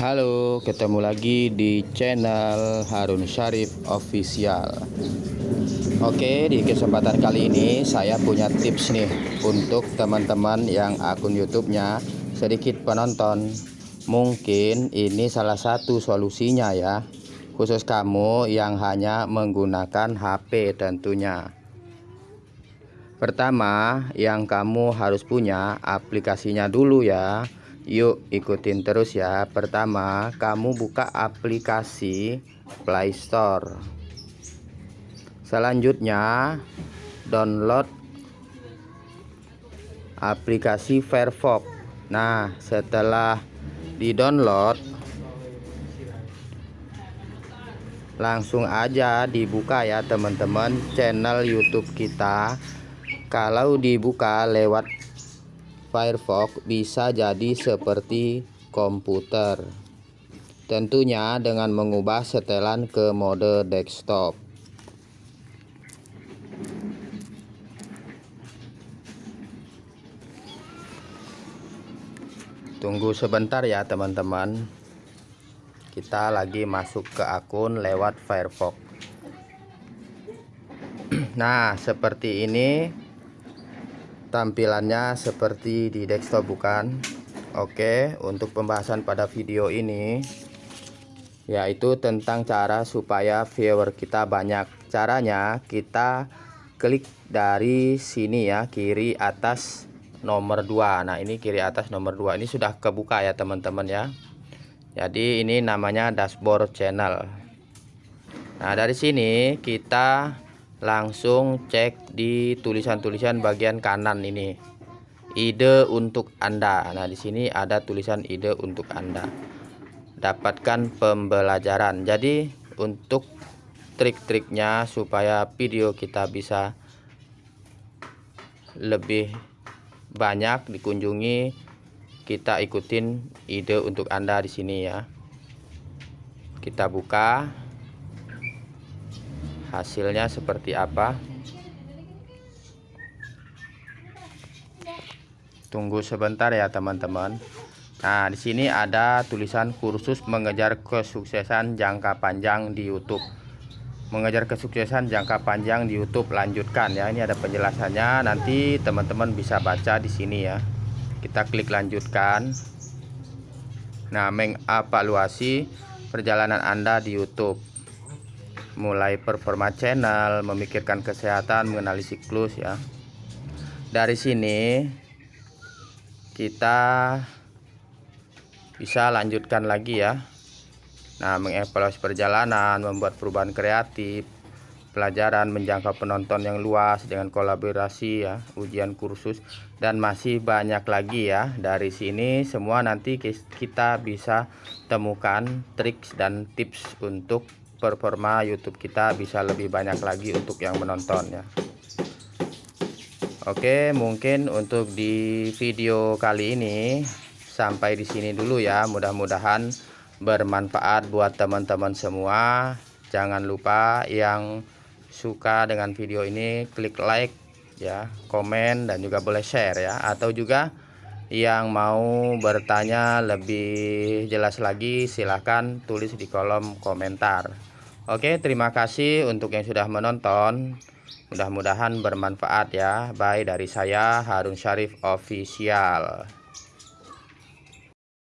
Halo, ketemu lagi di channel Harun Syarif Official. Oke, di kesempatan kali ini saya punya tips nih untuk teman-teman yang akun YouTube-nya sedikit penonton. Mungkin ini salah satu solusinya ya, khusus kamu yang hanya menggunakan HP tentunya. Pertama, yang kamu harus punya aplikasinya dulu ya Yuk ikutin terus ya. Pertama kamu buka aplikasi Play Store. Selanjutnya download aplikasi Firefox. Nah setelah di download langsung aja dibuka ya teman-teman channel YouTube kita. Kalau dibuka lewat Firefox bisa jadi seperti komputer. Tentunya dengan mengubah setelan ke mode desktop. Tunggu sebentar ya teman-teman. Kita lagi masuk ke akun lewat Firefox. Nah, seperti ini tampilannya seperti di desktop bukan? Oke untuk pembahasan pada video ini yaitu tentang cara supaya viewer kita banyak. Caranya kita klik dari sini ya kiri atas nomor 2 nah ini kiri atas nomor 2 ini sudah kebuka ya teman-teman ya. Jadi ini namanya dashboard channel. Nah dari sini kita langsung cek di tulisan-tulisan bagian kanan ini. Ide untuk Anda. Nah di sini ada tulisan ide untuk Anda. Dapatkan pembelajaran. Jadi untuk trik-triknya supaya video kita bisa lebih banyak dikunjungi kita ikutin ide untuk Anda di sini ya. Kita buka hasilnya seperti apa? Tunggu sebentar ya teman-teman. Nah di sini ada tulisan kursus mengejar kesuksesan jangka panjang di YouTube. Mengejar kesuksesan jangka panjang di YouTube lanjutkan ya. Ini ada penjelasannya. Nanti teman-teman bisa baca di sini ya. Kita klik lanjutkan. Nah mengevaluasi perjalanan Anda di YouTube mulai performa channel, memikirkan kesehatan, mengenali siklus ya. Dari sini kita bisa lanjutkan lagi ya. Nah, mengevaluasi perjalanan, membuat perubahan kreatif, pelajaran menjangkau penonton yang luas dengan kolaborasi ya, ujian kursus dan masih banyak lagi ya. Dari sini semua nanti kita bisa temukan trik dan tips untuk performa YouTube kita bisa lebih banyak lagi untuk yang menonton ya. Oke mungkin untuk di video kali ini sampai di sini dulu ya. Mudah-mudahan bermanfaat buat teman-teman semua. Jangan lupa yang suka dengan video ini klik like ya komen dan juga boleh share ya. Atau juga yang mau bertanya lebih jelas lagi silahkan tulis di kolom komentar Oke terima kasih untuk yang sudah menonton. Mudah-mudahan bermanfaat ya. Bye dari saya Harun Syarif Official